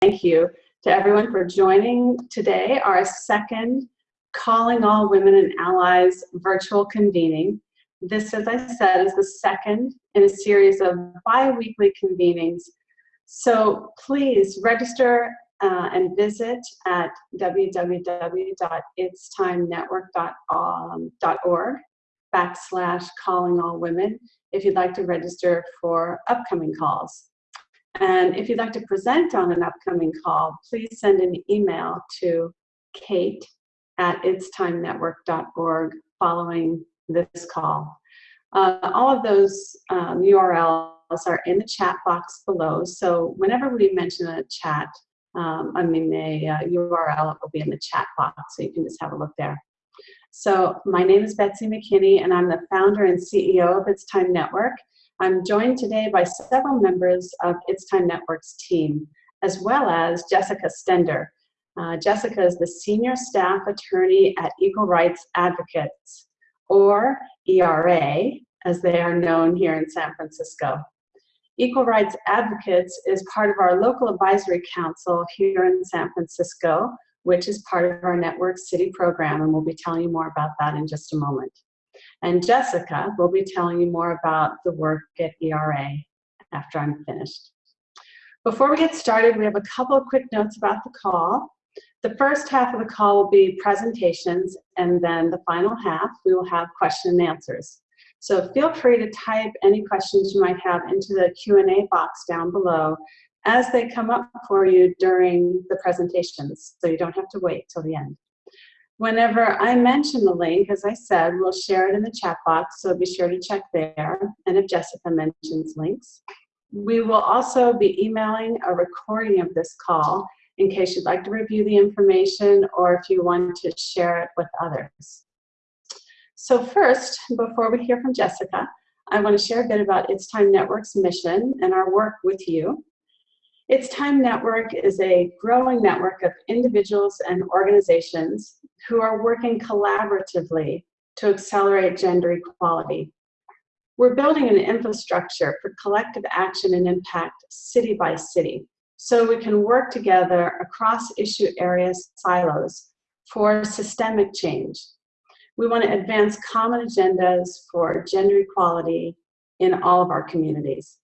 thank you to everyone for joining today, our second Calling All Women and Allies virtual convening. This, as I said, is the second in a series of bi-weekly convenings. So please register uh, and visit at www.itstimenetwork.org backslash calling all women if you'd like to register for upcoming calls. And if you'd like to present on an upcoming call, please send an email to kate at itstimenetwork.org following this call. Uh, all of those um, URLs are in the chat box below, so whenever we mention a chat, um, I mean a uh, URL, it will be in the chat box, so you can just have a look there. So my name is Betsy McKinney, and I'm the founder and CEO of It's Time Network. I'm joined today by several members of It's Time Network's team, as well as Jessica Stender. Uh, Jessica is the Senior Staff Attorney at Equal Rights Advocates, or ERA, as they are known here in San Francisco. Equal Rights Advocates is part of our local advisory council here in San Francisco, which is part of our Network City program, and we'll be telling you more about that in just a moment. And Jessica will be telling you more about the work at ERA after I'm finished. Before we get started, we have a couple of quick notes about the call. The first half of the call will be presentations, and then the final half, we will have question and answers. So feel free to type any questions you might have into the Q&A box down below as they come up for you during the presentations, so you don't have to wait till the end. Whenever I mention the link, as I said, we'll share it in the chat box, so be sure to check there, and if Jessica mentions links. We will also be emailing a recording of this call in case you'd like to review the information or if you want to share it with others. So first, before we hear from Jessica, I want to share a bit about It's Time Network's mission and our work with you. It's Time Network is a growing network of individuals and organizations who are working collaboratively to accelerate gender equality. We're building an infrastructure for collective action and impact city by city so we can work together across issue areas silos for systemic change. We want to advance common agendas for gender equality in all of our communities.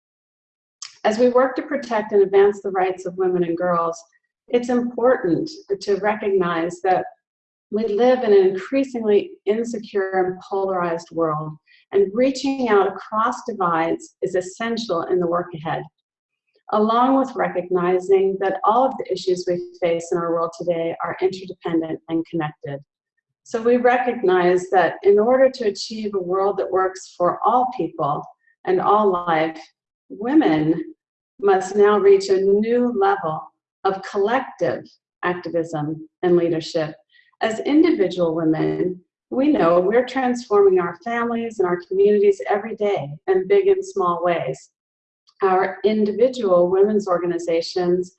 As we work to protect and advance the rights of women and girls, it's important to recognize that we live in an increasingly insecure and polarized world, and reaching out across divides is essential in the work ahead, along with recognizing that all of the issues we face in our world today are interdependent and connected. So we recognize that in order to achieve a world that works for all people and all life, women must now reach a new level of collective activism and leadership as individual women, we know we're transforming our families and our communities every day in big and small ways. Our individual women's organizations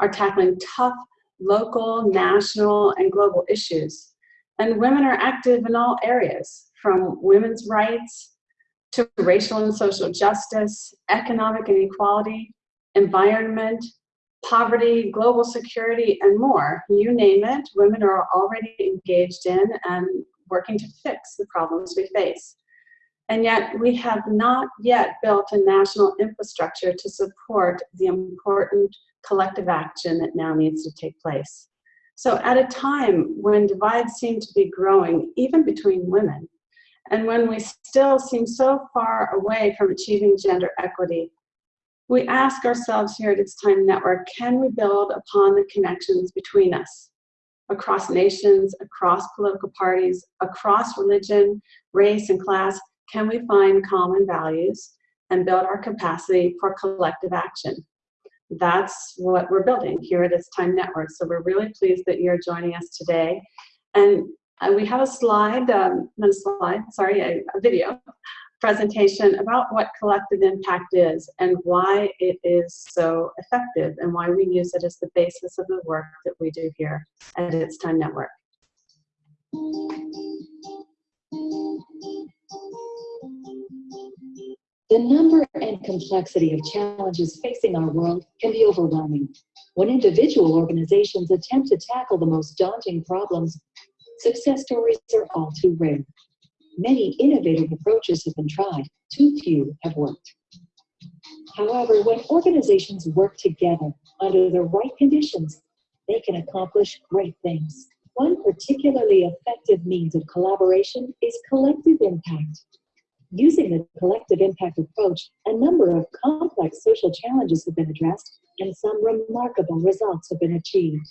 are tackling tough local, national, and global issues. And women are active in all areas, from women's rights to racial and social justice, economic inequality, environment, poverty, global security, and more. You name it, women are already engaged in and working to fix the problems we face. And yet we have not yet built a national infrastructure to support the important collective action that now needs to take place. So at a time when divides seem to be growing, even between women, and when we still seem so far away from achieving gender equity, we ask ourselves here at It's Time Network, can we build upon the connections between us? Across nations, across political parties, across religion, race, and class, can we find common values and build our capacity for collective action? That's what we're building here at It's Time Network. So we're really pleased that you're joining us today. And uh, we have a slide, um, not a slide, sorry, a, a video presentation about what collective impact is and why it is so effective and why we use it as the basis of the work that we do here at It's Time Network. The number and complexity of challenges facing our world can be overwhelming. When individual organizations attempt to tackle the most daunting problems, success stories are all too rare. Many innovative approaches have been tried, too few have worked. However, when organizations work together under the right conditions, they can accomplish great things. One particularly effective means of collaboration is collective impact. Using the collective impact approach, a number of complex social challenges have been addressed and some remarkable results have been achieved.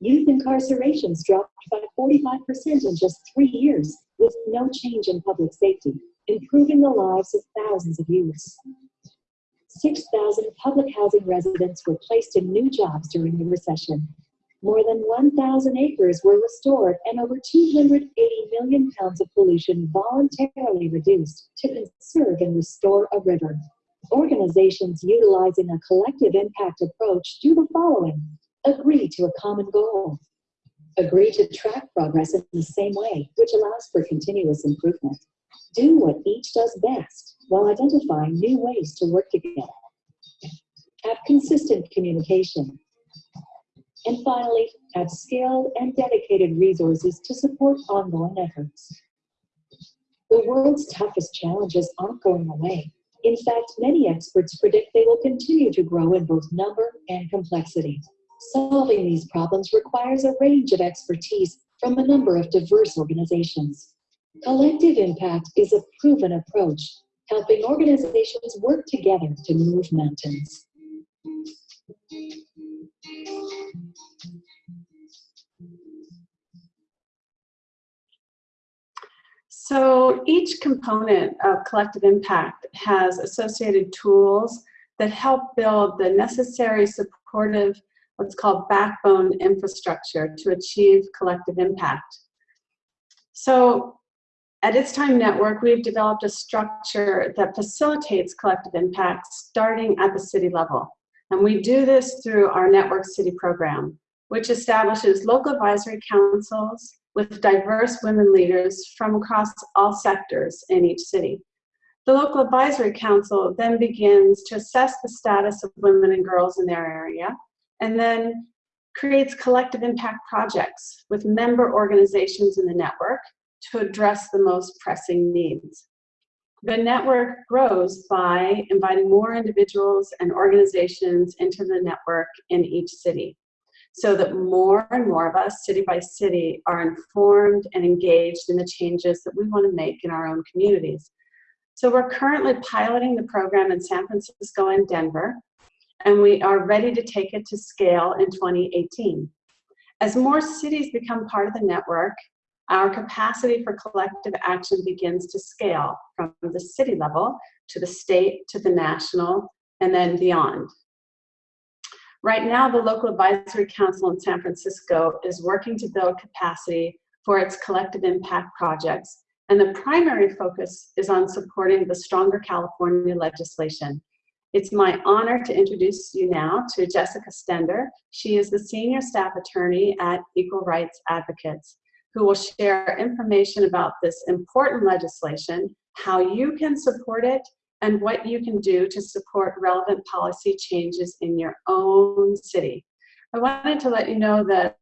Youth incarcerations dropped by 45% in just three years with no change in public safety, improving the lives of thousands of youths. 6,000 public housing residents were placed in new jobs during the recession, more than 1,000 acres were restored and over 280 million pounds of pollution voluntarily reduced to conserve and restore a river. Organizations utilizing a collective impact approach do the following. Agree to a common goal. Agree to track progress in the same way, which allows for continuous improvement. Do what each does best while identifying new ways to work together. Have consistent communication. And finally, have skilled and dedicated resources to support ongoing efforts. The world's toughest challenges aren't going away. In fact, many experts predict they will continue to grow in both number and complexity. Solving these problems requires a range of expertise from a number of diverse organizations. Collective impact is a proven approach, helping organizations work together to move mountains. So each component of collective impact has associated tools that help build the necessary supportive, what's called backbone infrastructure to achieve collective impact. So at It's Time Network, we've developed a structure that facilitates collective impact starting at the city level. And we do this through our Network City program, which establishes local advisory councils, with diverse women leaders from across all sectors in each city. The local advisory council then begins to assess the status of women and girls in their area and then creates collective impact projects with member organizations in the network to address the most pressing needs. The network grows by inviting more individuals and organizations into the network in each city so that more and more of us, city by city, are informed and engaged in the changes that we want to make in our own communities. So we're currently piloting the program in San Francisco and Denver, and we are ready to take it to scale in 2018. As more cities become part of the network, our capacity for collective action begins to scale from the city level to the state to the national and then beyond. Right now, the local advisory council in San Francisco is working to build capacity for its collective impact projects, and the primary focus is on supporting the Stronger California legislation. It's my honor to introduce you now to Jessica Stender. She is the senior staff attorney at Equal Rights Advocates, who will share information about this important legislation, how you can support it, and what you can do to support relevant policy changes in your own city. I wanted to let you know that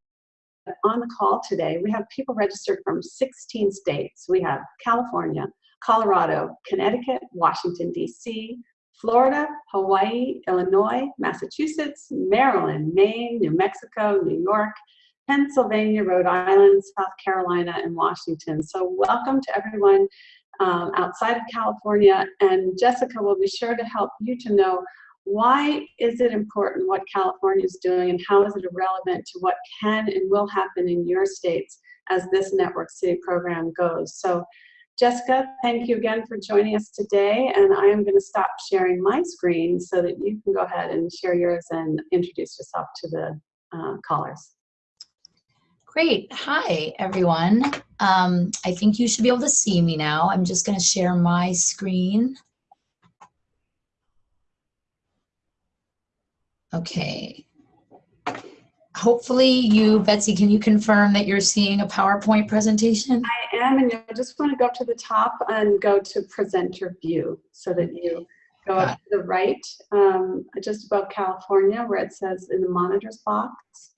on the call today, we have people registered from 16 states. We have California, Colorado, Connecticut, Washington, D.C., Florida, Hawaii, Illinois, Massachusetts, Maryland, Maine, New Mexico, New York, Pennsylvania, Rhode Island, South Carolina, and Washington. So welcome to everyone um, outside of California, and Jessica will be sure to help you to know why is it important what California is doing and how is it relevant to what can and will happen in your states as this Network City program goes. So Jessica, thank you again for joining us today, and I am going to stop sharing my screen so that you can go ahead and share yours and introduce yourself to the uh, callers. Great. Hi, everyone. Um, I think you should be able to see me now. I'm just going to share my screen. Okay. Hopefully you, Betsy, can you confirm that you're seeing a PowerPoint presentation? I am, and I just want to go up to the top and go to presenter view so that you Go up to the right, um, just above California, where it says in the monitors box.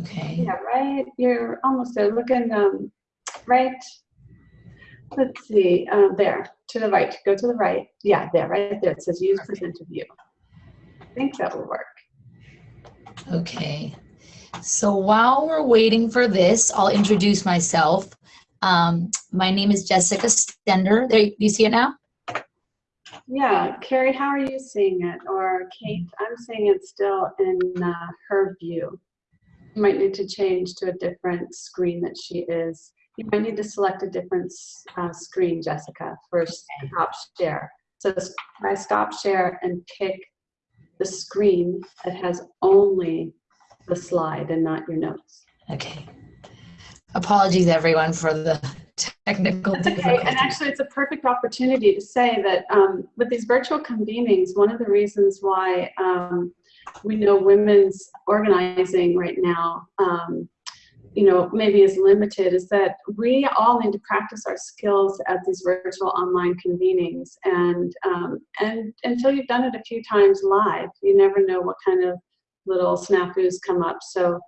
Okay. Yeah, right, you're almost there, looking, um, right, let's see, uh, there, to the right, go to the right, yeah, there, right there, it says use presenter view. I think that will work. Okay. So while we're waiting for this, I'll introduce myself. Um, my name is Jessica Stender. There, do you see it now? Yeah, Carrie, how are you seeing it? Or Kate, I'm seeing it still in uh, her view. You might need to change to a different screen that she is. You might need to select a different uh, screen, Jessica, for stop share. So I stop share and pick the screen that has only the slide and not your notes. Okay. Apologies, everyone, for the technical That's okay. And actually, it's a perfect opportunity to say that um, with these virtual convenings, one of the reasons why um, we know women's organizing right now, um, you know, maybe is limited, is that we all need to practice our skills at these virtual online convenings. And um, and until you've done it a few times live, you never know what kind of little snafus come up. So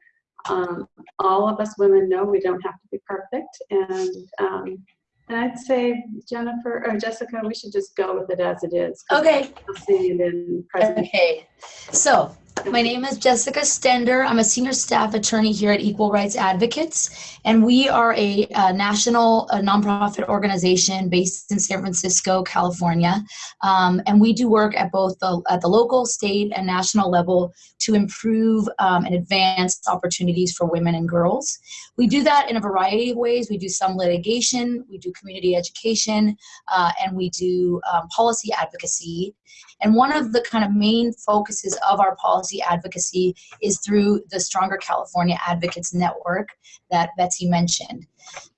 um, all of us women know we don't have to be perfect. And, um, and I'd say, Jennifer or Jessica, we should just go with it as it is. Okay. I'll see it in present. Okay. So my name is Jessica Stender. I'm a senior staff attorney here at Equal Rights Advocates, and we are a, uh national uh nonprofit organization based in San Francisco, California. Um, and we do work at both the at the local, state, and national level to improve um, and advance opportunities for women and girls. We do that in a variety of ways. We do some litigation, we do community education, uh, and we do um, policy advocacy. And one of the kind of main focuses of our policy advocacy is through the Stronger California Advocates Network that Betsy mentioned.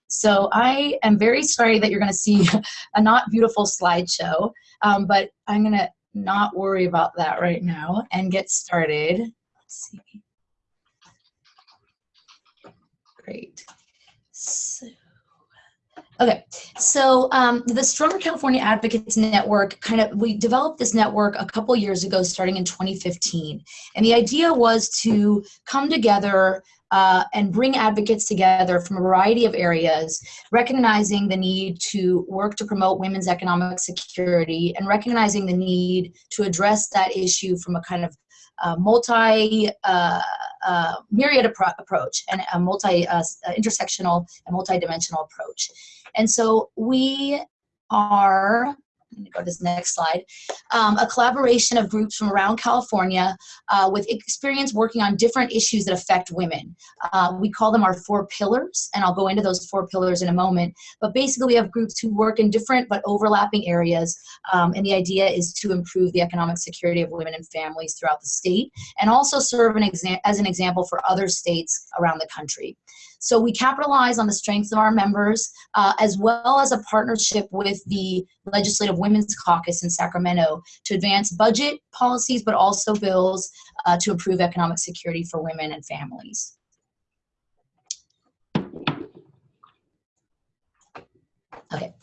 So I am very sorry that you're going to see a not beautiful slideshow, um, but I'm going to not worry about that right now and get started. Let's see. Great. So, okay, so um, the Stronger California Advocates Network kind of, we developed this network a couple years ago starting in 2015. And the idea was to come together uh, and bring advocates together from a variety of areas, recognizing the need to work to promote women's economic security and recognizing the need to address that issue from a kind of uh, multi uh, uh, myriad appro- approach and a multi uh, uh, intersectional and multi-dimensional approach. And so we are let me go to this next slide. Um, a collaboration of groups from around California uh, with experience working on different issues that affect women. Uh, we call them our four pillars, and I'll go into those four pillars in a moment. But basically, we have groups who work in different but overlapping areas, um, and the idea is to improve the economic security of women and families throughout the state, and also serve an as an example for other states around the country. So we capitalize on the strengths of our members, uh, as well as a partnership with the Legislative Women's Caucus in Sacramento to advance budget policies, but also bills uh, to improve economic security for women and families. Okay,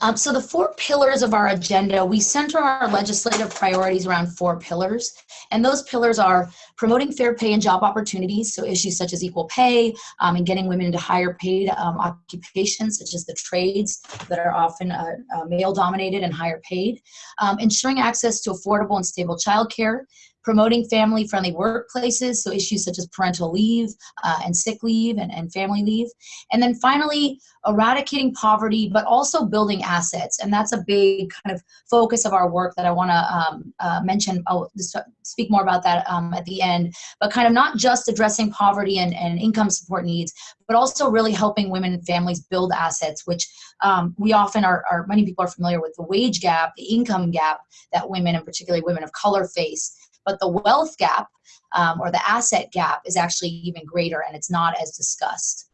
um, so the four pillars of our agenda, we center our legislative priorities around four pillars. And those pillars are promoting fair pay and job opportunities, so issues such as equal pay um, and getting women into higher paid um, occupations, such as the trades that are often uh, uh, male dominated and higher paid. Um, ensuring access to affordable and stable childcare, promoting family friendly workplaces, so issues such as parental leave uh, and sick leave and, and family leave. And then finally, eradicating poverty, but also building assets. And that's a big kind of focus of our work that I want to um, uh, mention. I'll speak more about that um, at the end. But kind of not just addressing poverty and, and income support needs, but also really helping women and families build assets, which um, we often are, are, many people are familiar with the wage gap, the income gap that women, and particularly women of color, face. But the wealth gap um, or the asset gap is actually even greater and it's not as discussed.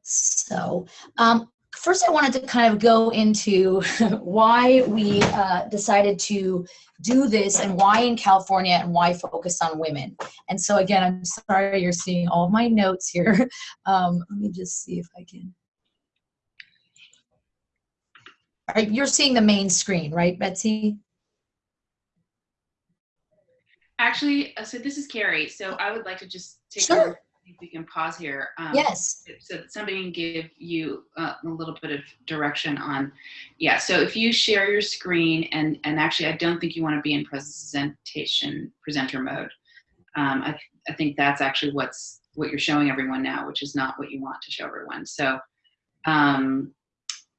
So um, first I wanted to kind of go into why we uh, decided to do this and why in California and why focus on women. And so again, I'm sorry you're seeing all my notes here. Um, let me just see if I can. Are, you're seeing the main screen, right, Betsy? Actually, uh, so this is Carrie. So I would like to just take Sure. a- if we can pause here. um, Yes. So that somebody can give you uh, a little bit of direction on, yeah. So if you share your screen and and actually, I don't think you want to be in presentation presenter mode. Um, I I think that's actually what's what you're showing everyone now, which is not what you want to show everyone. So um,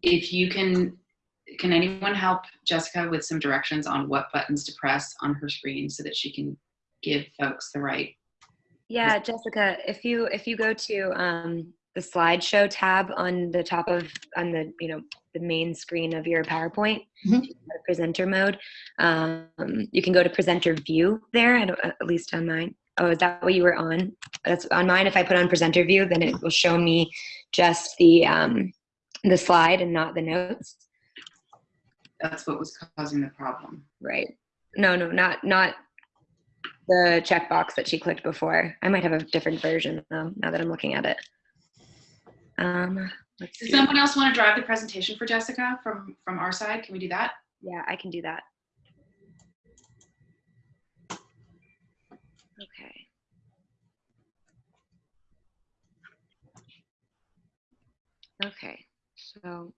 if you can, can anyone help Jessica with some directions on what buttons to press on her screen so that she can give folks the right Yeah, Jessica, if you if you go to um, the slideshow tab on the top of on the you know the main screen of your PowerPoint, go to presenter mode, um, you can go to presenter view there. At least on mine. Oh, is that what you were on? That's on mine. If I put on presenter view, then it will show me just the um, the slide and not the notes. That's what was causing the problem. Right. No, no, not not the checkbox that she clicked before. I might have a different version though, now that I'm looking at it. Um, let's Does see. someone else want to drive the presentation for Jessica from from our side? Can we do that? Yeah, I can do that. Okay. Okay, so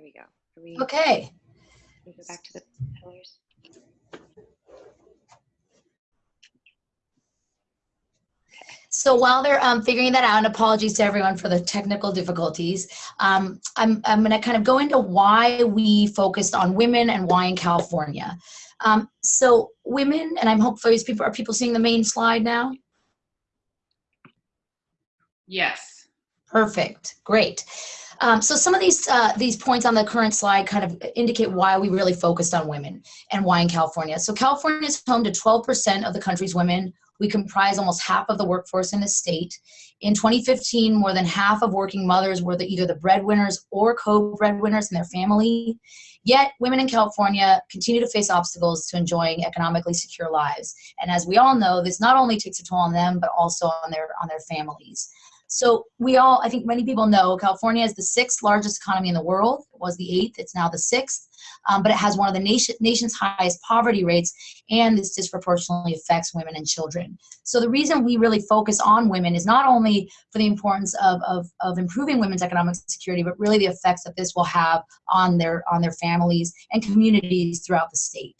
here we go. Are we, Okay. we go back to the pillars? So while they're um, figuring that out, and apologies to everyone for the technical difficulties, um, I'm, I'm going to kind of go into why we focused on women and why in California. Um, so women, and I'm hopefully people are people seeing the main slide now. Yes. Perfect. Great. Um, so some of these uh, these points on the current slide kind of indicate why we really focused on women and why in California. So California is home to 12% of the country's women. We comprise almost half of the workforce in the state. In 2015, more than half of working mothers were the, either the breadwinners or co-breadwinners in their family. Yet, women in California continue to face obstacles to enjoying economically secure lives. And as we all know, this not only takes a toll on them, but also on their on their families. So we all, I think many people know, California is the sixth largest economy in the world. It was the eighth, it's now the sixth. Um, but it has one of the nation, nation's highest poverty rates, and this disproportionately affects women and children. So the reason we really focus on women is not only for the importance of, of, of improving women's economic security, but really the effects that this will have on their, on their families and communities throughout the state.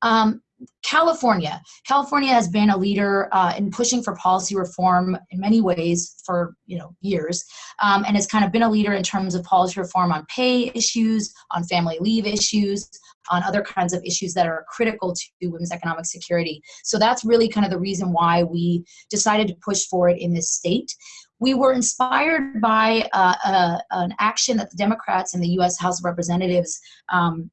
Um, California. California has been a leader uh, in pushing for policy reform in many ways for you know years, um, and has kind of been a leader in terms of policy reform on pay issues, on family leave issues, on other kinds of issues that are critical to women's economic security. So that's really kind of the reason why we decided to push for it in this state. We were inspired by uh, uh, an action that the Democrats in the U.S. House of Representatives um,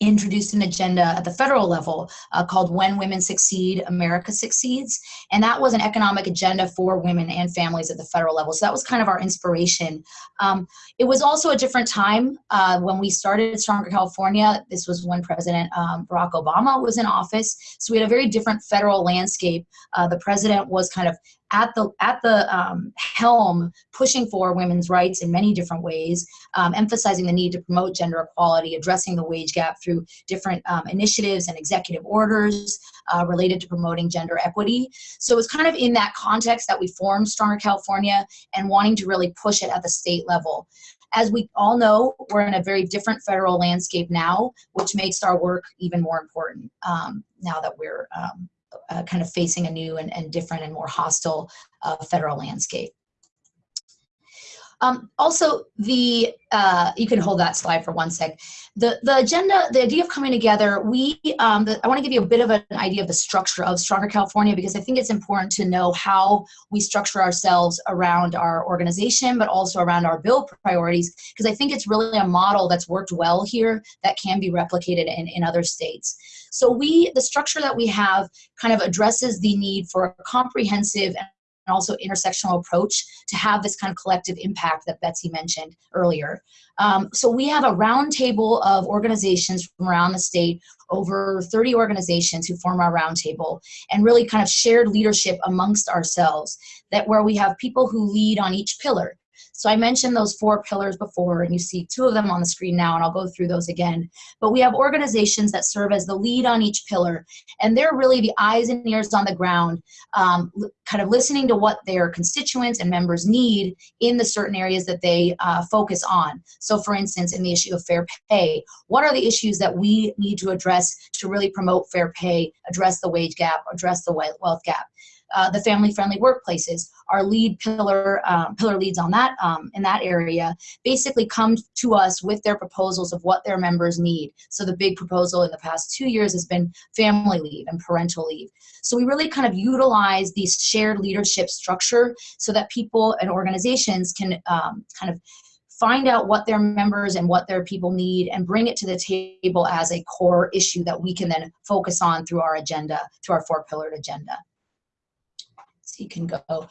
introduced an agenda at the federal level uh, called When Women Succeed, America Succeeds. And that was an economic agenda for women and families at the federal level. So that was kind of our inspiration. Um, it was also a different time uh, when we started Stronger California. This was when President um, Barack Obama was in office. So we had a very different federal landscape. Uh, the president was kind of at the at the um, helm pushing for women's rights in many different ways um, emphasizing the need to promote gender equality addressing the wage gap through different um, initiatives and executive orders uh, related to promoting gender equity. So it's kind of in that context that we formed stronger california and wanting to really push it at the state level. As we all know, we're in a very different federal landscape now, which makes our work even more important um, now that we're um, uh, kind of facing a new and, and different and more hostile uh, federal landscape. Um, also, the uh, you can hold that slide for one sec. The the agenda, the idea of coming together. We um, the, I want to give you a bit of an idea of the structure of Stronger California because I think it's important to know how we structure ourselves around our organization, but also around our bill priorities. Because I think it's really a model that's worked well here that can be replicated in, in other states. So we the structure that we have kind of addresses the need for a comprehensive and also intersectional approach to have this kind of collective impact that Betsy mentioned earlier. Um, so we have a roundtable of organizations from around the state, over 30 organizations who form our roundtable, and really kind of shared leadership amongst ourselves, that where we have people who lead on each pillar. So I mentioned those four pillars before, and you see two of them on the screen now, and I'll go through those again. But we have organizations that serve as the lead on each pillar, and they're really the eyes and ears on the ground, um, kind of listening to what their constituents and members need in the certain areas that they uh, focus on. So for instance, in the issue of fair pay, what are the issues that we need to address to really promote fair pay, address the wage gap, address the wealth gap? Uh, the family-friendly workplaces. Our lead pillar, um, pillar leads on that um, in that area, basically come to us with their proposals of what their members need. So the big proposal in the past two years has been family leave and parental leave. So we really kind of utilize these shared leadership structure so that people and organizations can um, kind of find out what their members and what their people need and bring it to the table as a core issue that we can then focus on through our agenda, through our four-pillared agenda you can go.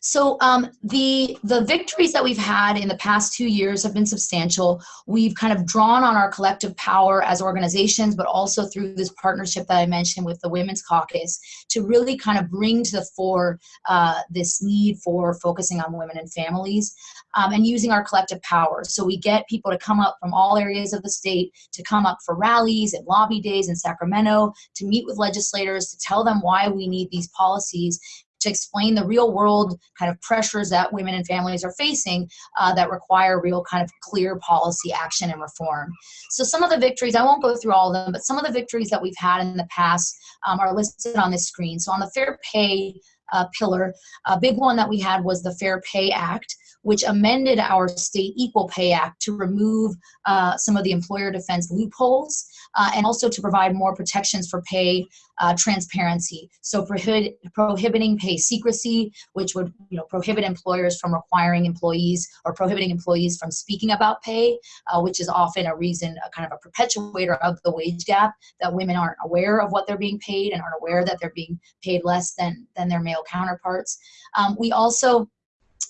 So um, the, the victories that we've had in the past two years have been substantial. We've kind of drawn on our collective power as organizations, but also through this partnership that I mentioned with the Women's Caucus to really kind of bring to the fore uh, this need for focusing on women and families um, and using our collective power. So we get people to come up from all areas of the state to come up for rallies and lobby days in Sacramento, to meet with legislators, to tell them why we need these policies to explain the real world kind of pressures that women and families are facing uh, that require real kind of clear policy action and reform. So some of the victories, I won't go through all of them, but some of the victories that we've had in the past um, are listed on this screen. So on the fair pay uh, pillar, a big one that we had was the Fair Pay Act, which amended our state Equal Pay Act to remove uh, some of the employer defense loopholes uh, and also to provide more protections for pay uh, transparency. So prohibit, prohibiting pay secrecy, which would you know, prohibit employers from requiring employees or prohibiting employees from speaking about pay, uh, which is often a reason, a kind of a perpetuator of the wage gap, that women aren't aware of what they're being paid and aren't aware that they're being paid less than, than their male counterparts. Um, we also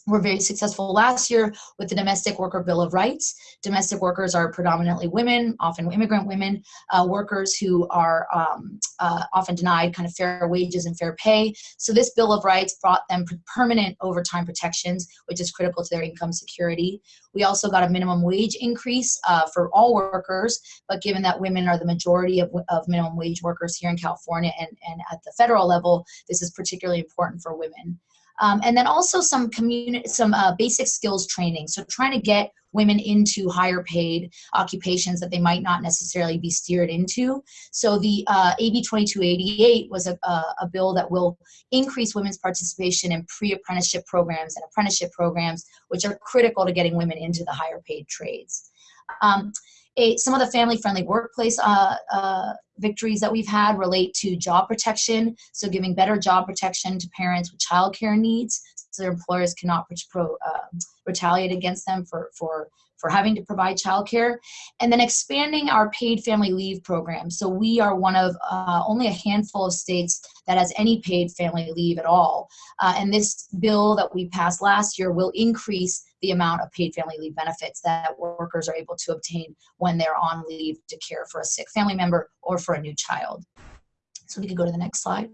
were very successful last year with the Domestic Worker Bill of Rights. Domestic workers are predominantly women, often immigrant women, uh, workers who are um, uh, often denied kind of fair wages and fair pay. So this Bill of Rights brought them permanent overtime protections, which is critical to their income security. We also got a minimum wage increase uh, for all workers, but given that women are the majority of, of minimum wage workers here in California and, and at the federal level, this is particularly important for women. Um, and then also some community, some uh, basic skills training. So trying to get women into higher paid occupations that they might not necessarily be steered into. So the uh, AB 2288 was a, a, a, bill that will increase women's participation in pre-apprenticeship programs and apprenticeship programs, which are critical to getting women into the higher paid trades. Um, a, some of the family-friendly workplace uh, uh, victories that we've had relate to job protection, so giving better job protection to parents with childcare needs, so their employers cannot pro, uh, retaliate against them for, for for having to provide childcare, and then expanding our paid family leave program. So we are one of uh, only a handful of states that has any paid family leave at all. Uh, and this bill that we passed last year will increase the amount of paid family leave benefits that workers are able to obtain when they're on leave to care for a sick family member or for a new child. So we could go to the next slide.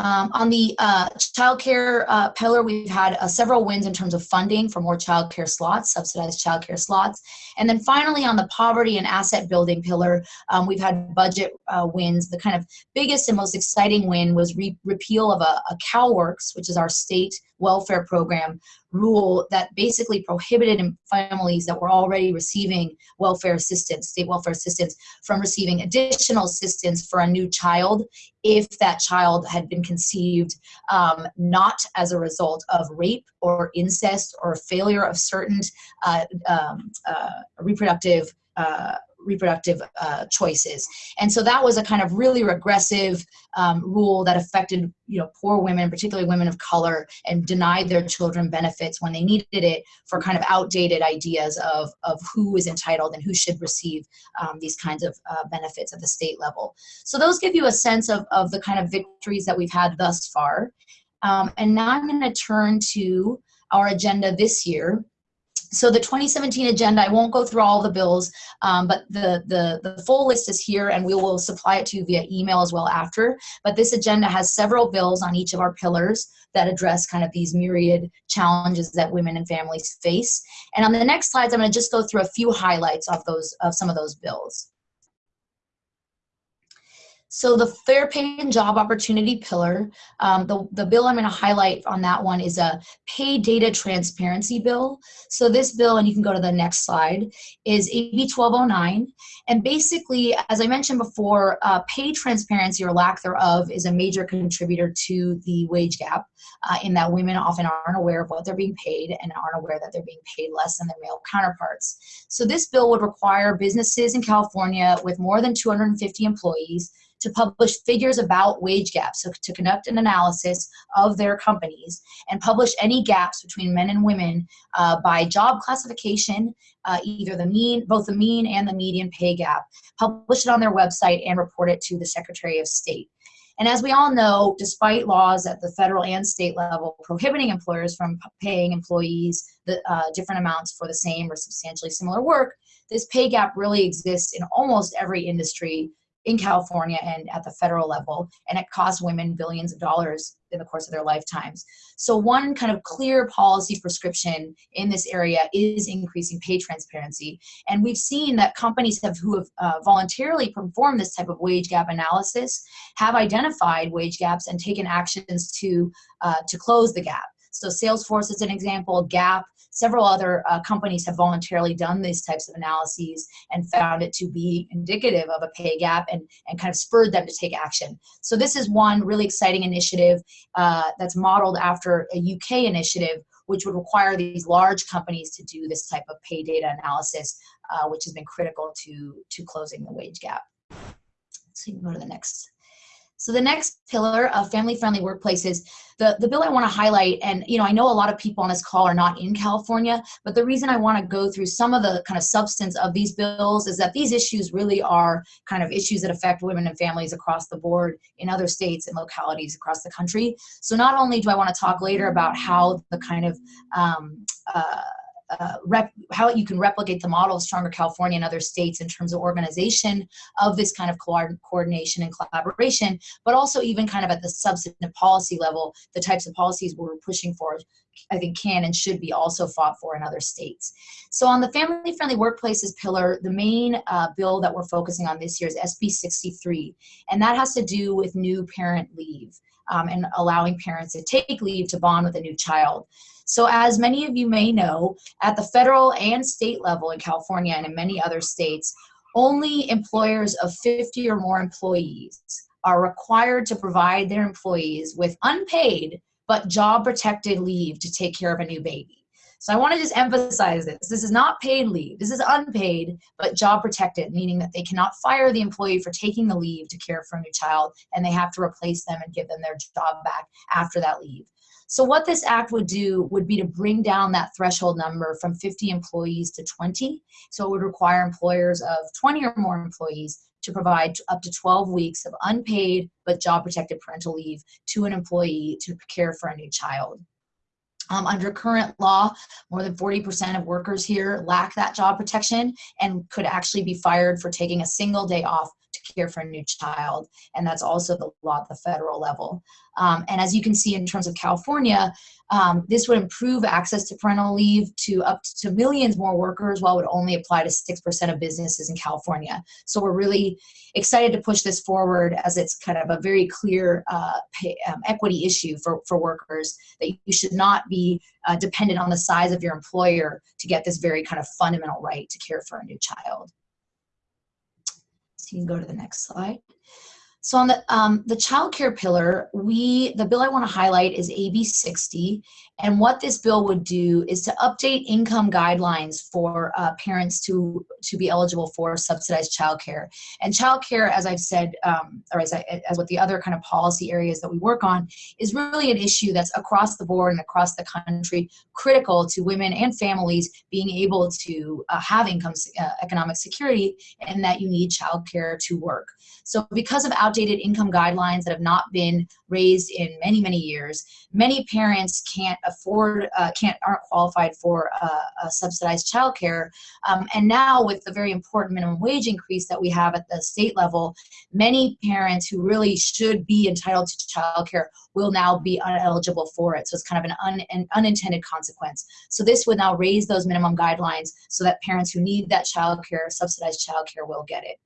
Um, on the uh, childcare uh, pillar, we've had uh, several wins in terms of funding for more childcare slots, subsidized childcare slots. And then finally, on the poverty and asset building pillar, um, we've had budget uh, wins. The kind of biggest and most exciting win was re repeal of a, a CalWORKs, which is our state welfare program rule that basically prohibited families that were already receiving welfare assistance, state welfare assistance, from receiving additional assistance for a new child if that child had been conceived um, not as a result of rape or incest or failure of certain uh, um, uh, reproductive uh, reproductive uh, choices. And so that was a kind of really regressive um, rule that affected you know poor women, particularly women of color, and denied their children benefits when they needed it for kind of outdated ideas of, of who is entitled and who should receive um, these kinds of uh, benefits at the state level. So those give you a sense of, of the kind of victories that we've had thus far. Um, and now I'm going to turn to our agenda this year so the 2017 agenda, I won't go through all the bills, um, but the, the, the full list is here and we will supply it to you via email as well after. But this agenda has several bills on each of our pillars that address kind of these myriad challenges that women and families face. And on the next slides, I'm gonna just go through a few highlights of those of some of those bills. So the fair pay and job opportunity pillar, um, the, the bill I'm going to highlight on that one is a pay data transparency bill. So this bill, and you can go to the next slide, is AB 1209. And basically, as I mentioned before, uh, pay transparency or lack thereof is a major contributor to the wage gap uh, in that women often aren't aware of what they're being paid and aren't aware that they're being paid less than their male counterparts. So this bill would require businesses in California with more than 250 employees to publish figures about wage gaps, so to conduct an analysis of their companies and publish any gaps between men and women uh, by job classification, uh, either the mean, both the mean and the median pay gap, publish it on their website and report it to the Secretary of State. And as we all know, despite laws at the federal and state level prohibiting employers from paying employees the uh, different amounts for the same or substantially similar work, this pay gap really exists in almost every industry in California and at the federal level, and it costs women billions of dollars in the course of their lifetimes. So one kind of clear policy prescription in this area is increasing pay transparency. And we've seen that companies have, who have uh, voluntarily performed this type of wage gap analysis have identified wage gaps and taken actions to, uh, to close the gap. So Salesforce is an example, Gap, several other uh, companies have voluntarily done these types of analyses and found it to be indicative of a pay gap and, and kind of spurred them to take action. So this is one really exciting initiative uh, that's modeled after a UK initiative which would require these large companies to do this type of pay data analysis, uh, which has been critical to, to closing the wage gap. So you can go to the next so the next pillar of family-friendly workplaces, the, the bill I want to highlight, and you know, I know a lot of people on this call are not in California, but the reason I want to go through some of the kind of substance of these bills is that these issues really are kind of issues that affect women and families across the board in other states and localities across the country. So not only do I want to talk later about how the kind of um, uh, uh, rep, how you can replicate the model of Stronger California and other states in terms of organization of this kind of co coordination and collaboration, but also even kind of at the substantive policy level, the types of policies we're pushing for, I think can and should be also fought for in other states. So on the family-friendly workplaces pillar, the main uh, bill that we're focusing on this year is SB 63, and that has to do with new parent leave um, and allowing parents to take leave to bond with a new child. So as many of you may know, at the federal and state level in California and in many other states, only employers of 50 or more employees are required to provide their employees with unpaid but job protected leave to take care of a new baby. So I want to just emphasize this. This is not paid leave. This is unpaid, but job protected, meaning that they cannot fire the employee for taking the leave to care for a new child, and they have to replace them and give them their job back after that leave. So what this act would do would be to bring down that threshold number from 50 employees to 20. So it would require employers of 20 or more employees to provide up to 12 weeks of unpaid but job protected parental leave to an employee to care for a new child. Um, under current law, more than 40% of workers here lack that job protection and could actually be fired for taking a single day off care for a new child. And that's also the law at the federal level. Um, and as you can see in terms of California, um, this would improve access to parental leave to up to millions more workers while it would only apply to 6% of businesses in California. So we're really excited to push this forward as it's kind of a very clear uh, pay, um, equity issue for, for workers that you should not be uh, dependent on the size of your employer to get this very kind of fundamental right to care for a new child. You can go to the next slide. So on the, um, the child care pillar, we, the bill I want to highlight is AB 60. And what this bill would do is to update income guidelines for uh, parents to, to be eligible for subsidized child care. And child care, as I've said, um, or as, I, as with the other kind of policy areas that we work on, is really an issue that's across the board and across the country, critical to women and families being able to uh, have income uh, economic security and that you need child care to work. So because of out outdated income guidelines that have not been raised in many, many years. Many parents can't afford, uh, can't, aren't qualified for uh, a subsidized childcare. Um, and now with the very important minimum wage increase that we have at the state level, many parents who really should be entitled to childcare will now be ineligible for it. So it's kind of an, un, an unintended consequence. So this would now raise those minimum guidelines so that parents who need that childcare, subsidized childcare, will get it.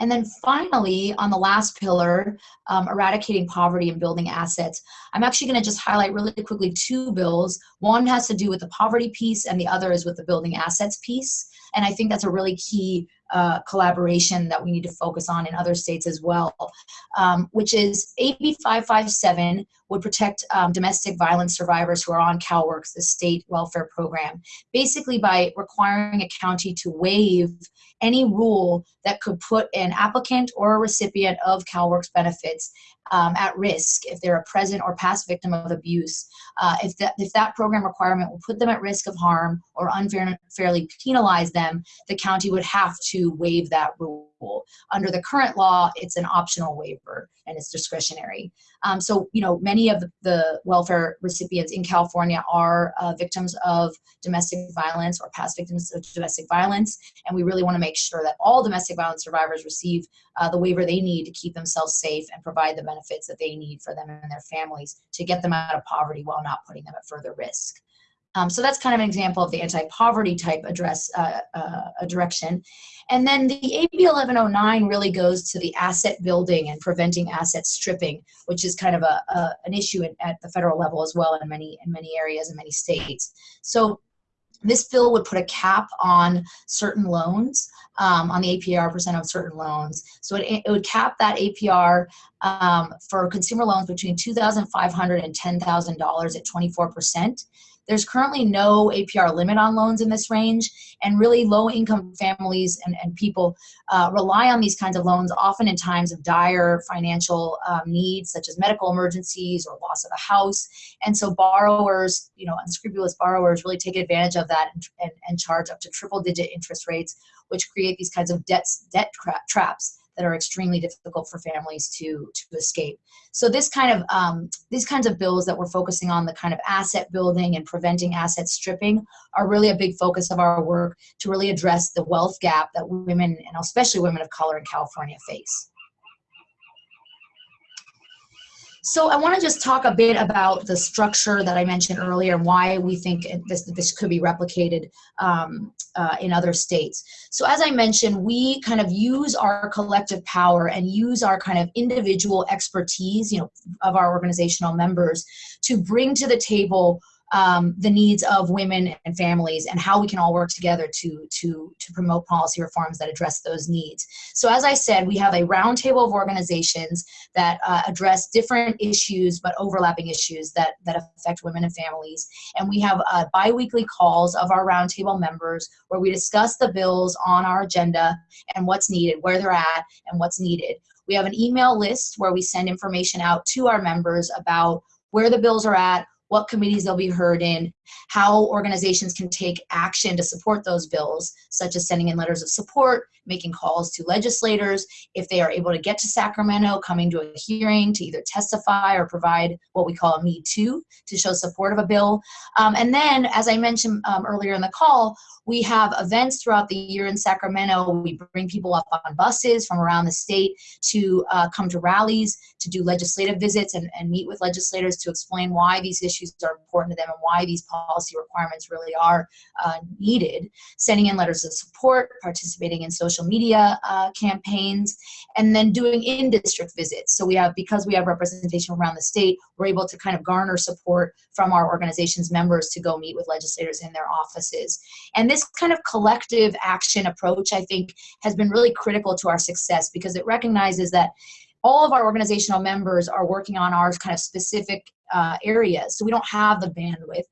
And then finally, on the last pillar, um, eradicating poverty and building assets, I'm actually going to just highlight really quickly two bills. One has to do with the poverty piece, and the other is with the building assets piece. And I think that's a really key uh, collaboration that we need to focus on in other states as well, um, which is AB 557 would protect um, domestic violence survivors who are on CalWORKs, the state welfare program, basically by requiring a county to waive any rule that could put an applicant or a recipient of CalWORKs benefits um, at risk if they're a present or past victim of abuse. Uh, if, that, if that program requirement will put them at risk of harm or unfairly penalize them, the county would have to waive that rule. Under the current law, it's an optional waiver and it's discretionary. Um, so, you know, many of the welfare recipients in California are uh, victims of domestic violence or past victims of domestic violence. And we really want to make sure that all domestic violence survivors receive uh, the waiver they need to keep themselves safe and provide the benefits that they need for them and their families to get them out of poverty while not putting them at further risk. Um, so that's kind of an example of the anti-poverty type address uh, uh, a direction. And then the AB 1109 really goes to the asset building and preventing asset stripping, which is kind of a, a an issue at, the federal level as well in many in many areas in many states. So this bill would put a cap on certain loans, um, on the APR percent of certain loans. So it, it would cap that APR um, for consumer loans between $2,500 and $10,000 at 24%. There's currently no APR limit on loans in this range, and really low income families and, and people uh, rely on these kinds of loans often in times of dire financial um, needs, such as medical emergencies or loss of a house. And so borrowers, you know, unscrupulous borrowers really take advantage of that and, and, and charge up to triple digit interest rates, which create these kinds of debts, debt tra traps that are extremely difficult for families to to escape. So this kind of um, these kinds of bills that we're focusing on, the kind of asset building and preventing asset stripping, are really a big focus of our work to really address the wealth gap that women and especially women of color in California face. So I want to just talk a bit about the structure that I mentioned earlier and why we think this, this could be replicated um, uh, in other states. So as I mentioned, we kind of use our collective power and use our kind of individual expertise, you know, of our organizational members to bring to the table um, the needs of women and families and how we can all work together to, to, to promote policy reforms that address those needs. So as I said, we have a roundtable of organizations that uh, address different issues but overlapping issues that, that affect women and families. And we have uh, biweekly calls of our roundtable members where we discuss the bills on our agenda and what's needed, where they're at, and what's needed. We have an email list where we send information out to our members about where the bills are at, what committees they'll be heard in, how organizations can take action to support those bills, such as sending in letters of support, making calls to legislators, if they are able to get to Sacramento, coming to a hearing to either testify or provide what we call a Me Too to show support of a bill. Um, and then, as I mentioned um, earlier in the call, we have events throughout the year in Sacramento. We bring people up on buses from around the state to uh, come to rallies, to do legislative visits and, and meet with legislators to explain why these issues are important to them and why these policy requirements really are uh, needed. Sending in letters of support, participating in social media uh, campaigns, and then doing in-district visits. So we have, because we have representation around the state, we're able to kind of garner support from our organization's members to go meet with legislators in their offices. And this kind of collective action approach, I think, has been really critical to our success because it recognizes that all of our organizational members are working on our kind of specific uh, areas. So we don't have the bandwidth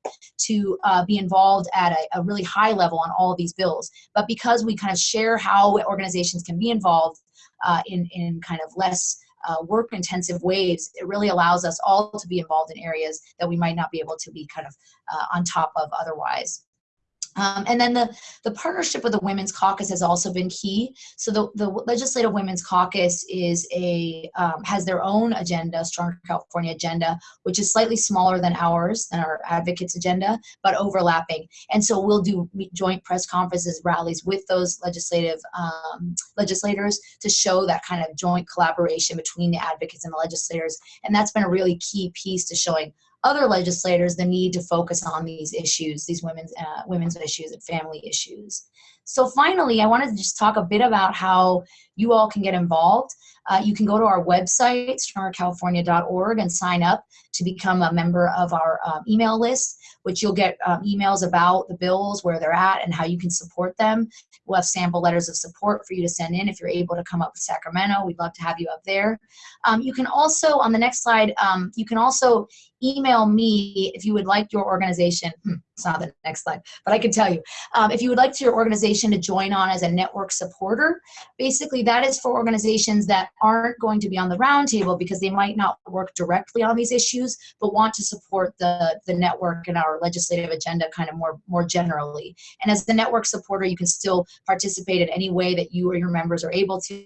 to uh, be involved at a, a, really high level on all of these bills. But because we kind of share how organizations can be involved uh, in, in kind of less uh, work intensive ways, it really allows us all to be involved in areas that we might not be able to be kind of uh, on top of otherwise. Um, and then the, the partnership with the Women's Caucus has also been key. So the, the Legislative Women's Caucus is a um, has their own agenda, Stronger California agenda, which is slightly smaller than ours, than our advocates agenda, but overlapping. And so we'll do joint press conferences, rallies with those legislative um, legislators to show that kind of joint collaboration between the advocates and the legislators. And that's been a really key piece to showing other legislators the need to focus on these issues, these women's uh, women's issues and family issues. So finally, I wanted to just talk a bit about how you all can get involved. Uh, you can go to our website, strongercalifornia.org, and sign up to become a member of our uh, email list, which you'll get um, emails about the bills, where they're at, and how you can support them. We'll have sample letters of support for you to send in if you're able to come up to Sacramento. We'd love to have you up there. Um, you can also, on the next slide, um, you can also email me if you would like your organization. Hmm, it's not the next slide, but I can tell you. Um, if you would like to your organization to join on as a network supporter, basically that is for organizations that aren't going to be on the roundtable because they might not work directly on these issues, but want to support the, the network and our legislative agenda kind of more, more generally. And as the network supporter, you can still participate in any way that you or your members are able to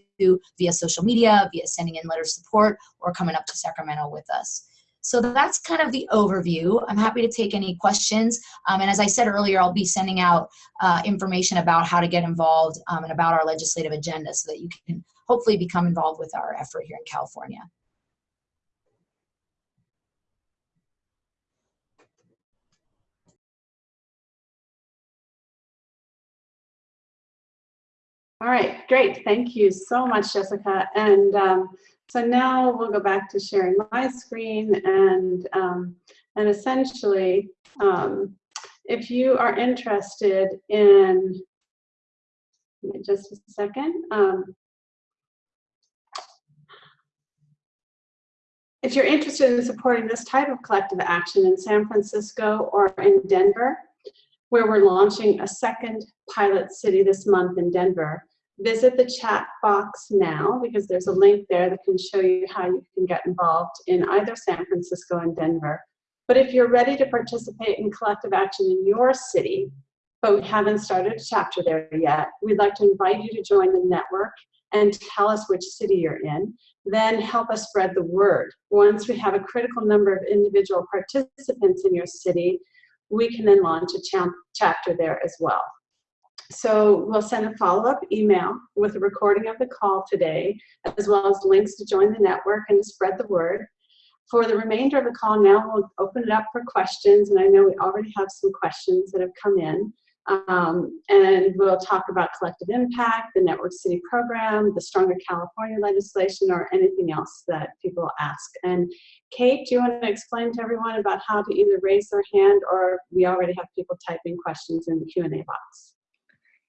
via social media, via sending in letters of support, or coming up to Sacramento with us. So that's kind of the overview. I'm happy to take any questions. Um, and as I said earlier, I'll be sending out uh, information about how to get involved um, and about our legislative agenda so that you can hopefully become involved with our effort here in California. All right, great. Thank you so much, Jessica. And um, so now we'll go back to sharing my screen and, um, and essentially, um, if you are interested in, just a second, um, if you're interested in supporting this type of collective action in San Francisco or in Denver, where we're launching a second pilot city this month in Denver, visit the chat box now because there's a link there that can show you how you can get involved in either San Francisco and Denver. But if you're ready to participate in collective action in your city, but we haven't started a chapter there yet, we'd like to invite you to join the network and tell us which city you're in. Then help us spread the word. Once we have a critical number of individual participants in your city, we can then launch a chapter there as well. So we'll send a follow-up email with a recording of the call today, as well as links to join the network and to spread the word. For the remainder of the call now, we'll open it up for questions, and I know we already have some questions that have come in. Um, and we'll talk about collective impact, the Network City program, the Stronger California legislation, or anything else that people ask. And Kate, do you want to explain to everyone about how to either raise their hand or we already have people typing questions in the Q&A box?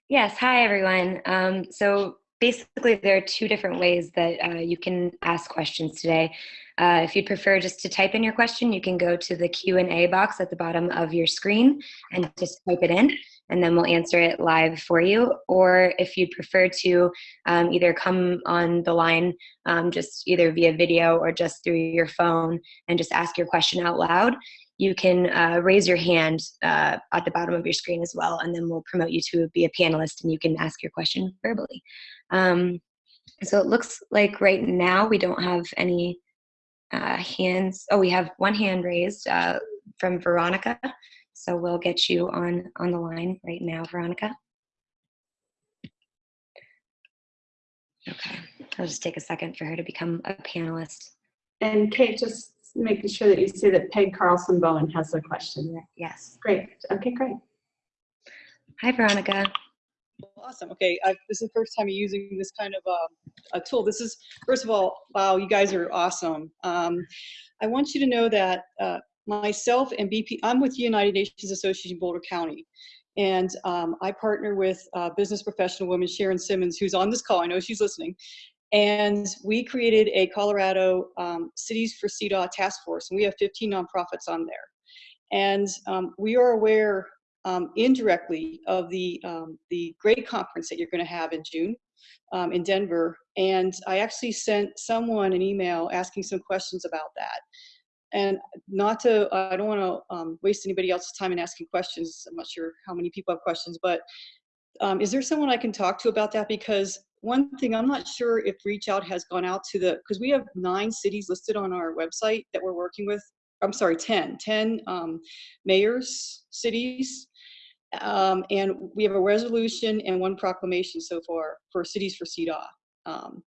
Yes, hi everyone. Um, so basically there are two different ways that uh, you can ask questions today. Uh, if you'd prefer just to type in your question, you can go to the Q&A box at the bottom of your screen and just type it in and then we'll answer it live for you. Or if you'd prefer to um, either come on the line um, just either via video or just through your phone and just ask your question out loud, you can uh, raise your hand uh, at the bottom of your screen as well, and then we'll promote you to be a panelist and you can ask your question verbally. Um, so it looks like right now we don't have any uh, hands. Oh, we have one hand raised uh, from Veronica. So we'll get you on, on the line right now, Veronica. Okay, I'll just take a second for her to become a panelist. And Kate, just making sure that you see that Peg Carlson Bowen has a question. Yes. Great. Okay, great. Hi, Veronica. Awesome. Okay, I, this is the first time using this kind of uh, a tool. This is, first of all, wow, you guys are awesome. Um, I want you to know that uh, myself and BP, I'm with United Nations Association Boulder County. And um, I partner with uh, business professional woman Sharon Simmons, who's on this call. I know she's listening. And we created a Colorado um, Cities for CEDAW task force, and we have 15 nonprofits on there. And um, we are aware um, indirectly of the, um, the great conference that you're going to have in June um, in Denver. And I actually sent someone an email asking some questions about that. and not to, I don't want to um, waste anybody else's time in asking questions. I'm not sure how many people have questions, but um, is there someone I can talk to about that? Because one thing, I'm not sure if Reach Out has gone out to the, because we have nine cities listed on our website that we're working with. I'm sorry, 10, 10 um, mayors, cities. Um, and we have a resolution and one proclamation so far for cities for CDA. Um,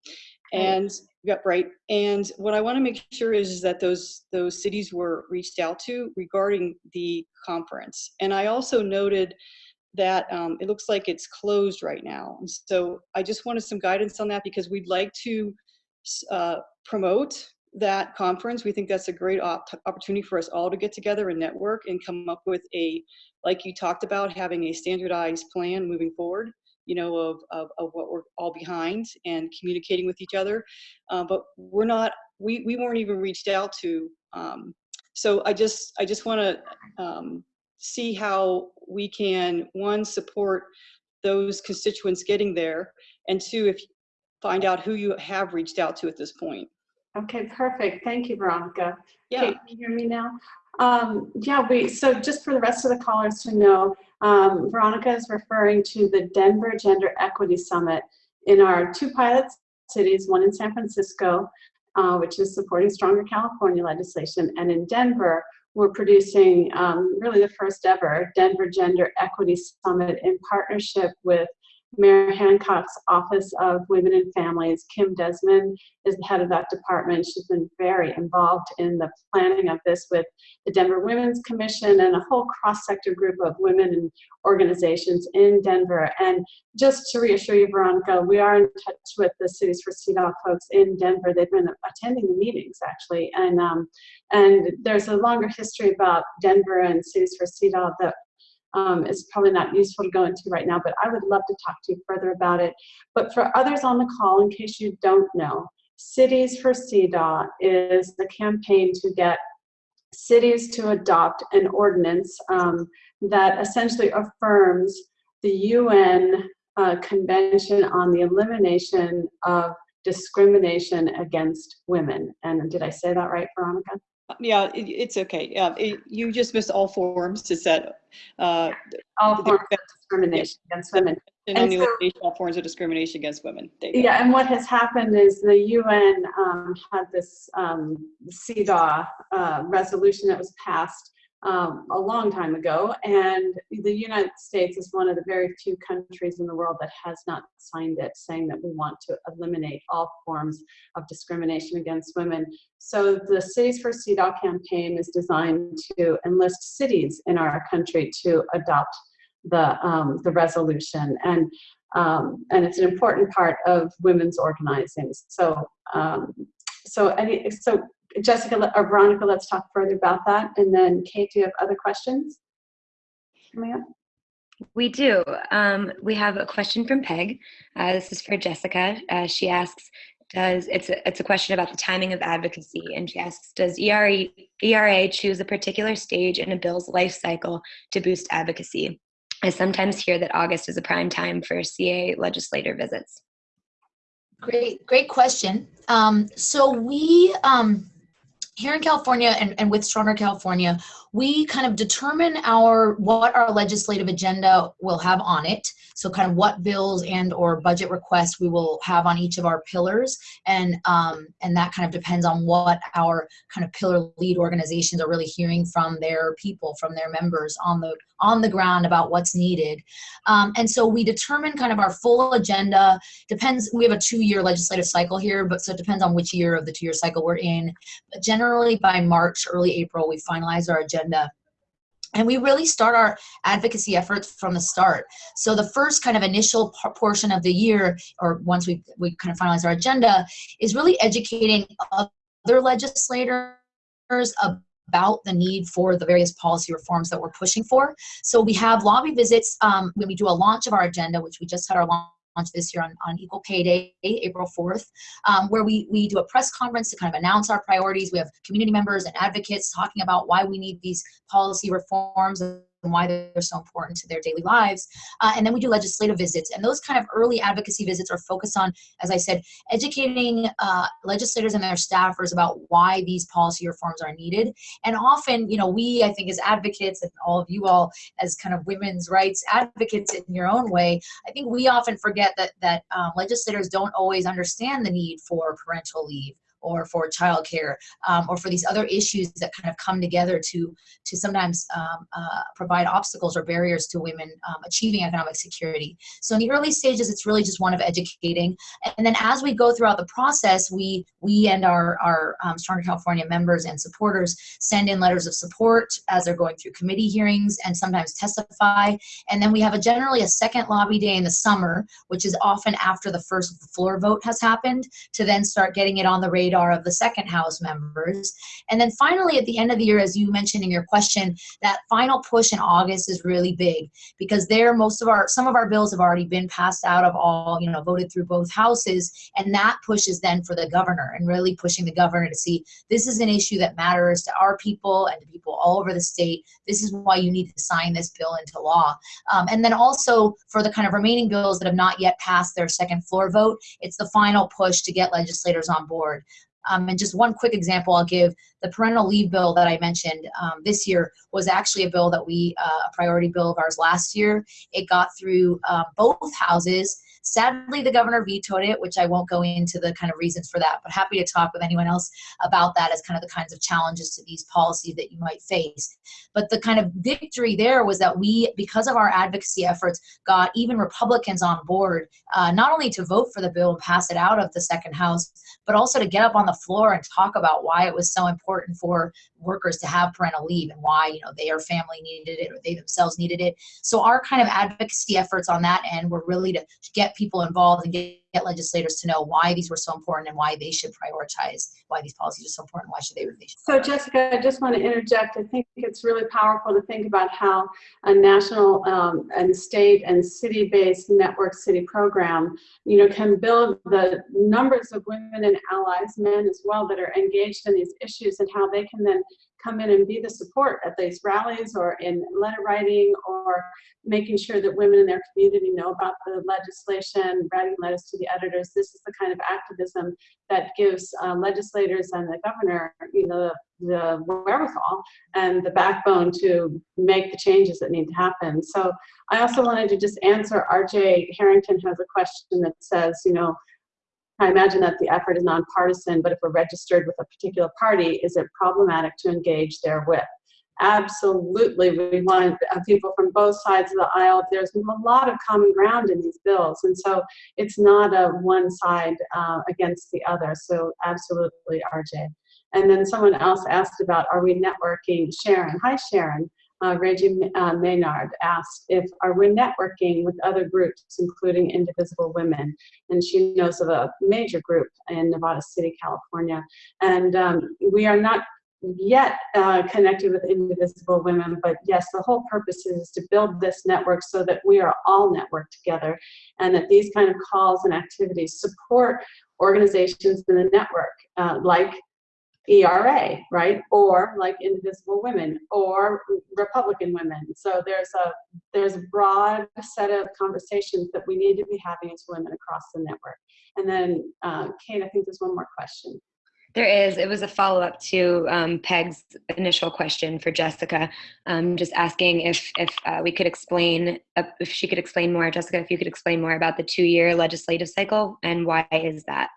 and Yep, right. And what I want to make sure is, is that those those cities were reached out to regarding the conference. And I also noted that um, it looks like it's closed right now. And so I just wanted some guidance on that because we'd like to uh, promote that conference. We think that's a great op opportunity for us all to get together and network and come up with a, like you talked about, having a standardized plan moving forward you know, of, of, of what we're all behind and communicating with each other. Uh, but we're not, we, we weren't even reached out to. Um, so I just, I just want to um, see how we can, one, support those constituents getting there, and two, if find out who you have reached out to at this point. Okay, perfect. Thank you, Veronica. Yeah. Okay, can you hear me now? Um, yeah, we, so just for the rest of the callers to know, um, Veronica is referring to the Denver Gender Equity Summit in our two pilot cities, one in San Francisco, uh, which is supporting stronger California legislation, and in Denver, we're producing um, really the first ever Denver Gender Equity Summit in partnership with Mayor Hancock's Office of Women and Families. Kim Desmond is the head of that department. She's been very involved in the planning of this with the Denver Women's Commission and a whole cross-sector group of women and organizations in Denver. And just to reassure you, Veronica, we are in touch with the Cities for CEDAW folks in Denver. They've been attending the meetings, actually. And, um, and there's a longer history about Denver and Cities for CEDAW that um, is probably not useful to go into right now, but I would love to talk to you further about it. But for others on the call, in case you don't know, Cities for CEDAW is the campaign to get cities to adopt an ordinance um, that essentially affirms the UN uh, Convention on the Elimination of Discrimination Against Women. And did I say that right, Veronica? Yeah, it, it's okay. Yeah, it, you just missed all forms. Is that uh, all forms of discrimination against women? And, and so, all forms of discrimination against women. Yeah, and what has happened is the UN um, had this um, CEDAW uh, resolution that was passed um, a long time ago, and the United States is one of the very few countries in the world that has not signed it, saying that we want to eliminate all forms of discrimination against women. So the Cities for CEDAW campaign is designed to enlist cities in our country to adopt the, um, the resolution. And, um, and it's an important part of women's organizing. So, um, so, any, so Jessica or Veronica, let's talk further about that. And then Kate, do you have other questions coming up? We do. Um, we have a question from Peg. Uh, this is for Jessica. Uh, she asks, does it's a, it's a question about the timing of advocacy, and she asks, does ERA, ERA choose a particular stage in a bill's life cycle to boost advocacy? I sometimes hear that August is a prime time for CA legislator visits. Great, great question. Um, so we, um, here in California and, and with Stronger California, we kind of determine our what our legislative agenda will have on it. So kind of what bills and or budget requests we will have on each of our pillars. And um, and that kind of depends on what our kind of pillar lead organizations are really hearing from their people from their members on the on the ground about what's needed. Um, and so we determine kind of our full agenda. Depends we have a two-year legislative cycle here but so it depends on which year of the two-year cycle we're in. But generally by March early April we finalize our agenda agenda. And we really start our advocacy efforts from the start. So the first kind of initial portion of the year, or once we, we kind of finalize our agenda, is really educating other legislators about the need for the various policy reforms that we're pushing for. So we have lobby visits um, when we do a launch of our agenda, which we just had our launch launch this year on, on Equal Pay Day, April 4th, um, where we, we do a press conference to kind of announce our priorities. We have community members and advocates talking about why we need these policy reforms and why they're so important to their daily lives. Uh, and then we do legislative visits. And those kind of early advocacy visits are focused on, as I said, educating uh, legislators and their staffers about why these policy reforms are needed. And often, you know, we, I think, as advocates, and all of you all as kind of women's rights advocates in your own way, I think we often forget that that um, legislators don't always understand the need for parental leave or for childcare um, or for these other issues that kind of come together to to sometimes um, uh, provide obstacles or barriers to women um, achieving economic security. So in the early stages, it's really just one of educating, and then as we go throughout the process, we we and our our um, Stronger California members and supporters send in letters of support as they're going through committee hearings and sometimes testify, and then we have a generally a second lobby day in the summer, which is often after the first floor vote has happened, to then start getting it on the radar radar of the second House members. And then finally, at the end of the year, as you mentioned in your question, that final push in August is really big because there, most of our, some of our bills have already been passed out of all, you know, voted through both houses. And that pushes then for the governor and really pushing the governor to see this is an issue that matters to our people and to people all over the state. This is why you need to sign this bill into law. Um, and then also for the kind of remaining bills that have not yet passed their second floor vote, it's the final push to get legislators on board. Um, and just one quick example I'll give, the parental leave bill that I mentioned um, this year was actually a bill that we, uh, a priority bill of ours last year. It got through uh, both houses Sadly, the governor vetoed it, which I won't go into the kind of reasons for that, but happy to talk with anyone else about that as kind of the kinds of challenges to these policies that you might face. But the kind of victory there was that we, because of our advocacy efforts, got even Republicans on board, uh, not only to vote for the bill and pass it out of the second house, but also to get up on the floor and talk about why it was so important for workers to have parental leave and why you know their family needed it or they themselves needed it. So our kind of advocacy efforts on that end were really to get people involved and get get legislators to know why these were so important and why they should prioritize why these policies are so important why should they, should so jessica i just want to interject. I think it's really powerful to think about how a national um, and state and city-based network city program you know can build the numbers of women and allies men as well that are engaged in these issues and how they can then come in and be the support at these rallies or in letter writing or making sure that women in their community know about the legislation, writing letters to the editors. This is the kind of activism that gives uh, legislators and the governor, you know, the, wherewithal and the backbone to make the changes that need to happen. So I also wanted to just answer RJ Harrington has a question that says, you know, I imagine that the effort is nonpartisan, but if we're registered with a particular party, is it problematic to engage therewith? Absolutely, we want people from both sides of the aisle. There's a lot of common ground in these bills, and so it's not a one side uh, against the other. So absolutely, RJ. And then someone else asked about, are we networking? Sharon, hi Sharon uh, Reggie uh, Maynard asked if are we networking with other groups, including Indivisible Women, and she knows of a major group in Nevada City, California, and um, we are not yet uh, connected with Indivisible Women, but yes, the whole purpose is to build this network so that we are all networked together, and that these kind of calls and activities support organizations in the network, uh, like ERA, right? Or like Indivisible Women or Republican Women. So there's a there's a broad set of conversations that we need to be having as women across the network. And then, uh, Kate, I think there's one more question. There is. It was a follow up to um, Peg's initial question for Jessica, um, just asking if if uh, we could explain uh, if she could explain more. Jessica, if you could explain more about the two year legislative cycle and why is that?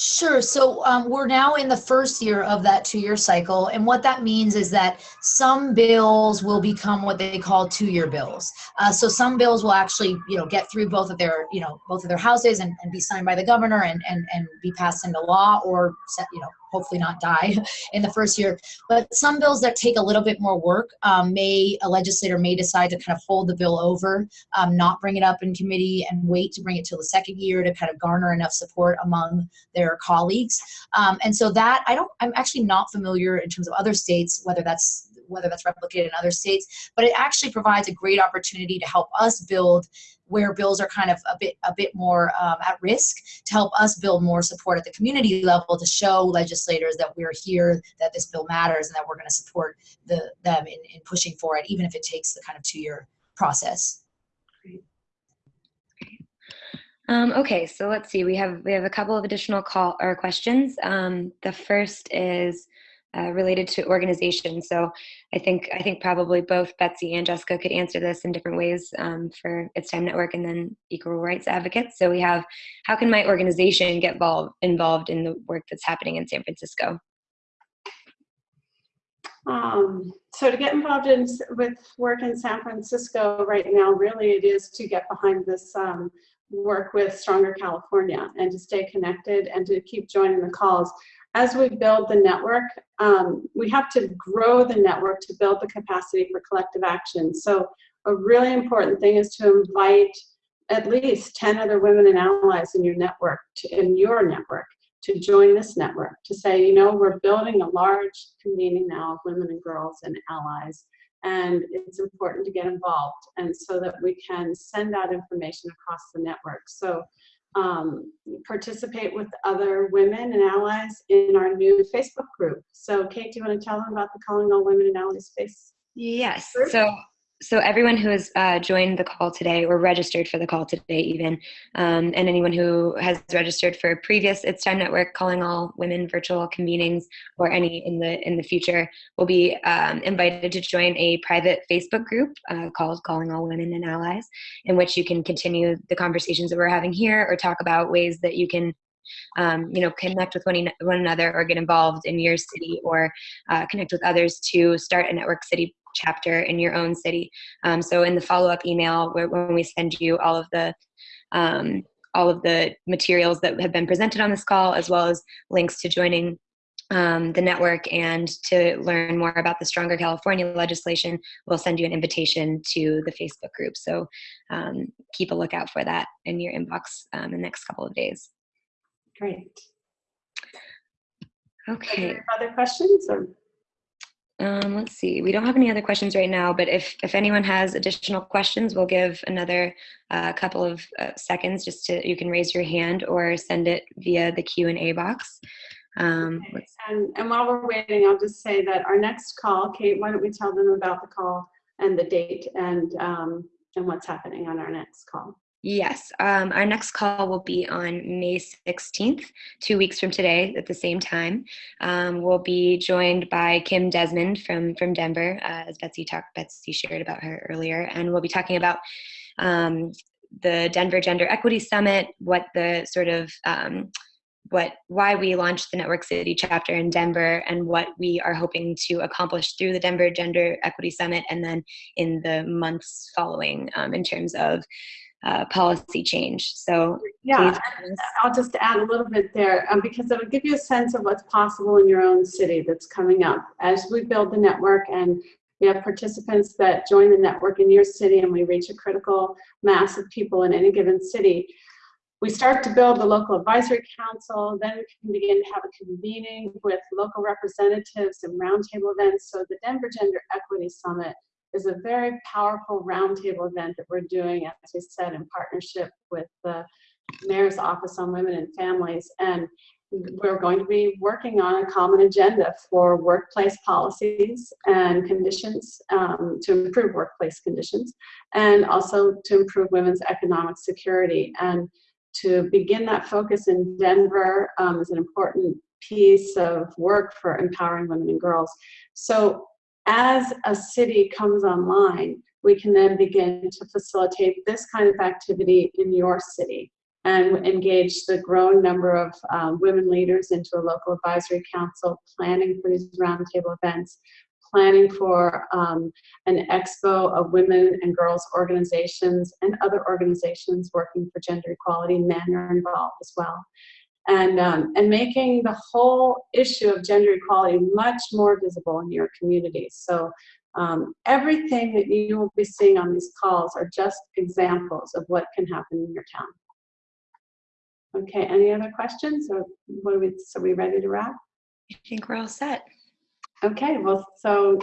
Sure. So um, we're now in the first year of that two-year cycle, and what that means is that some bills will become what they call two-year bills. Uh, so some bills will actually, you know, get through both of their, you know, both of their houses and, and be signed by the governor and, and and be passed into law, or set, you know, hopefully not die in the first year. But some bills that take a little bit more work um, may, a legislator may decide to kind of hold the bill over, um, not bring it up in committee and wait to bring it till the second year to kind of garner enough support among their colleagues. Um, and so that, I don't, I'm actually not familiar in terms of other states, whether that's whether that's replicated in other states, but it actually provides a great opportunity to help us build where bills are kind of a bit a bit more um, at risk to help us build more support at the community level to show legislators that we're here, that this bill matters, and that we're going to support the them in, in pushing for it, even if it takes the kind of two year process. Um, okay, so let's see. We have we have a couple of additional call or questions. Um, the first is uh, related to organization. So I think I think probably both Betsy and Jessica could answer this in different ways um, for It's Time Network and then Equal Rights Advocates. So we have how can my organization get involved involved in the work that's happening in San Francisco? Um, so to get involved in with work in San Francisco right now, really it is to get behind this um, work with Stronger California and to stay connected and to keep joining the calls. As we build the network, um, we have to grow the network to build the capacity for collective action. So a really important thing is to invite at least 10 other women and allies in your network, to, in your network, to join this network, to say, you know, we're building a large community now of women and girls and allies, and it's important to get involved, and so that we can send out information across the network. So um, participate with other women and allies in our new Facebook group. So Kate, do you want to tell them about the Calling All Women and Allies space? Yes. Sure. So so everyone who has uh, joined the call today or registered for the call today even um, and anyone who has registered for previous it's time network calling all women virtual convenings or any in the in the future will be um, invited to join a private facebook group uh, called calling all women and allies in which you can continue the conversations that we're having here or talk about ways that you can um, you know, connect with one, one another or get involved in your city or uh, connect with others to start a network city chapter in your own city. Um, so in the follow-up email, where, when we send you all of the um, all of the materials that have been presented on this call, as well as links to joining um, the network and to learn more about the Stronger California legislation, we'll send you an invitation to the Facebook group. So um, keep a lookout for that in your inbox um, in the next couple of days. Great. Okay. Other questions or? Um, let's see. We don't have any other questions right now, but if if anyone has additional questions, we'll give another uh, couple of uh, seconds just to you can raise your hand or send it via the Q and A box. Um, let's, And, and while we're waiting, I'll just say that our next call, Kate, why don't we tell them about the call and the date and, um, and what's happening on our next call? Yes, um, our next call will be on May 16th, two weeks from today at the same time. Um, we'll be joined by Kim Desmond from from Denver, uh, as Betsy talked. Betsy shared about her earlier, and we'll be talking about um, the Denver Gender Equity Summit, what the sort of um, what why we launched the Network City chapter in Denver, and what we are hoping to accomplish through the Denver Gender Equity Summit, and then in the months following um, in terms of uh, policy change. So Yeah, I'll just add a little bit there um, because it'll give you a sense of what's possible in your own city that's coming up. As we build the network and we have participants that join the network in your city and we reach a critical mass of people in any given city, we start to build the local advisory council, then we can begin to have a convening with local representatives and roundtable events. So the Denver Gender Equity Summit is a very powerful roundtable event that we're doing, as we said, in partnership with the Mayor's Office on Women and Families. And we're going to be working on a common agenda for workplace policies and conditions um, to improve workplace conditions and also to improve women's economic security. And to begin that focus in Denver um, is an important piece of work for empowering women and girls. So as a city comes online, we can then begin to facilitate this kind of activity in your city and engage the growing number of um, women leaders into a local advisory council, planning for these roundtable events, planning for um, an expo of women and girls organizations and other organizations working for gender equality. Men are involved as well. And, um, and making the whole issue of gender equality much more visible in your communities. So um, everything that you will be seeing on these calls are just examples of what can happen in your town. Okay, any other questions? Or what are we, so we ready to wrap? I think we're all set. Okay, well, so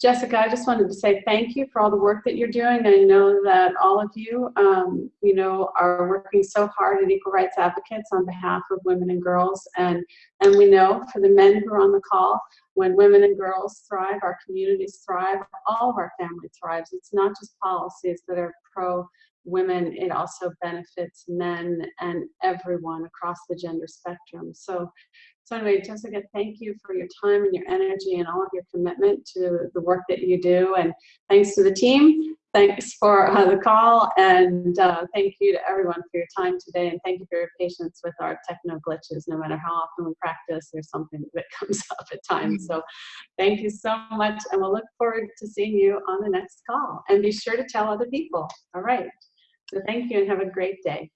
Jessica, I just wanted to say thank you for all the work that you're doing. I know that all of you, um, you know, are working so hard at Equal Rights Advocates on behalf of women and girls. And, and we know for the men who are on the call, when women and girls thrive, our communities thrive, all of our family thrives. It's not just policies that are pro women, it also benefits men and everyone across the gender spectrum. So so anyway, Jessica, thank you for your time and your energy and all of your commitment to the work that you do. And thanks to the team. Thanks for uh, the call. And uh, thank you to everyone for your time today. And thank you for your patience with our techno glitches. No matter how often we practice, there's something that comes up at times. So thank you so much. And we'll look forward to seeing you on the next call. And be sure to tell other people. All right. So thank you and have a great day.